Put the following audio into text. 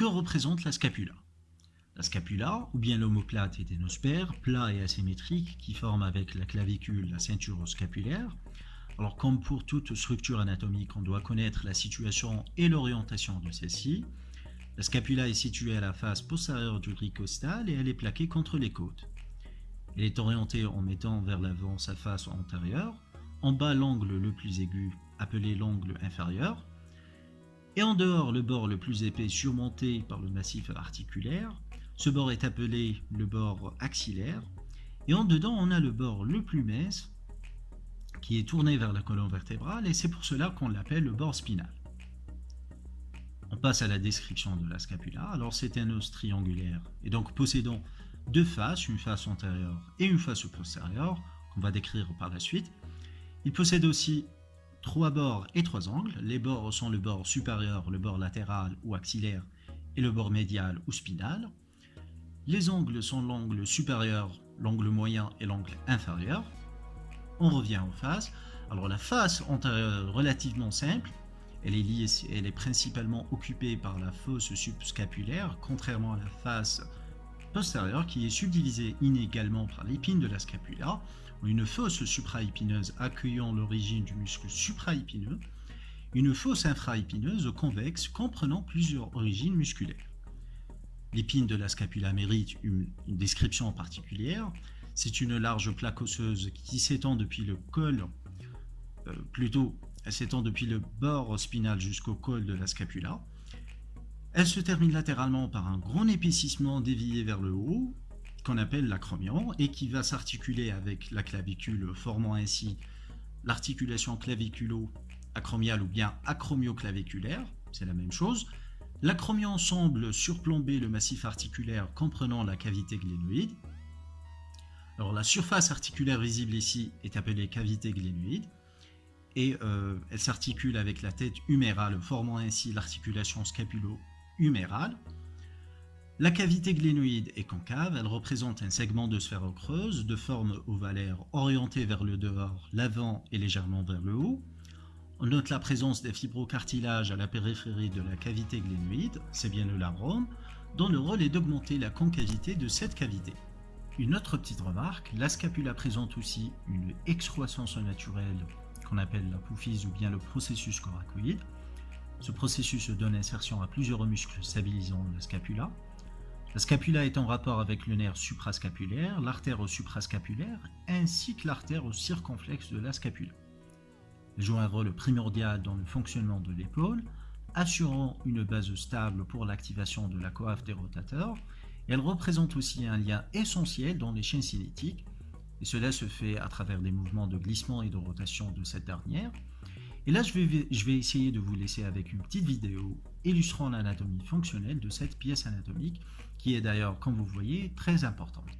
que représente la scapula La scapula, ou bien l'omoplate et ténospère, plat et asymétrique, qui forme avec la clavicule la ceinture scapulaire. Alors comme pour toute structure anatomique, on doit connaître la situation et l'orientation de celle-ci. La scapula est située à la face postérieure du ricostal et elle est plaquée contre les côtes. Elle est orientée en mettant vers l'avant sa face antérieure, en bas l'angle le plus aigu appelé l'angle inférieur, et en dehors le bord le plus épais surmonté par le massif articulaire. Ce bord est appelé le bord axillaire. Et en dedans, on a le bord le plus mince qui est tourné vers la colonne vertébrale et c'est pour cela qu'on l'appelle le bord spinal. On passe à la description de la scapula. Alors c'est un os triangulaire et donc possédant deux faces, une face antérieure et une face postérieure qu'on va décrire par la suite. Il possède aussi trois bords et trois angles. Les bords sont le bord supérieur, le bord latéral ou axillaire et le bord médial ou spinal. Les angles sont l'angle supérieur, l'angle moyen et l'angle inférieur. On revient aux faces. Alors la face antérieure est relativement simple. Elle est, elle est principalement occupée par la fosse subscapulaire, contrairement à la face postérieure qui est subdivisée inégalement par l'épine de la scapula une fosse supraépineuse accueillant l'origine du muscle supraépineux, une fosse infraépineuse convexe comprenant plusieurs origines musculaires. L'épine de la scapula mérite une, description particulière. C'est une large plaque osseuse qui s'étend depuis le col, euh, plutôt s'étend depuis le bord spinal jusqu'au col de la scapula. Elle se termine latéralement par un grand épaississement dévié vers le haut, qu'on appelle l'acromion et qui va s'articuler avec la clavicule formant ainsi l'articulation claviculo-acromiale ou bien acromioclaviculaire, c'est la même chose. L'acromion semble surplomber le massif articulaire comprenant la cavité glénoïde. Alors la surface articulaire visible ici est appelée cavité glénoïde et euh, elle s'articule avec la tête humérale formant ainsi l'articulation scapulo-humérale. La cavité glénoïde est concave, elle représente un segment de sphère creuse de forme ovalaire orienté vers le dehors, l'avant et légèrement vers le haut. On note la présence des fibrocartilages à la périphérie de la cavité glénoïde, c'est bien le labrum, dont le rôle est d'augmenter la concavité de cette cavité. Une autre petite remarque, la scapula présente aussi une excroissance naturelle qu'on appelle la poufise ou bien le processus coracoïde. Ce processus donne insertion à plusieurs muscles stabilisant la scapula. La scapula est en rapport avec le nerf suprascapulaire, l'artère suprascapulaire, ainsi que l'artère circonflexe de la scapula. Elle joue un rôle primordial dans le fonctionnement de l'épaule, assurant une base stable pour l'activation de la coiffe des rotateurs. Elle représente aussi un lien essentiel dans les chaînes cinétiques, et cela se fait à travers des mouvements de glissement et de rotation de cette dernière. Et là, je vais, essayer de vous laisser avec une petite vidéo illustrant l'anatomie fonctionnelle de cette pièce anatomique qui est d'ailleurs, comme vous voyez, très importante.